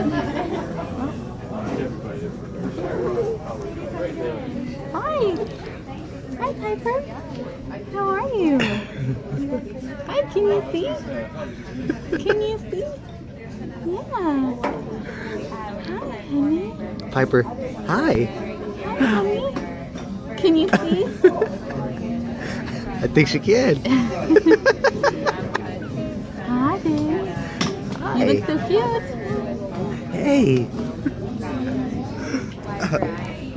Hi. Hi, Piper. How are you? Hi, can you see? Can you see? Yeah. Hi, honey. Piper, hi. Hi, honey. Can you see? I think she can. Hi, babe. Hi. You look so cute. Hey.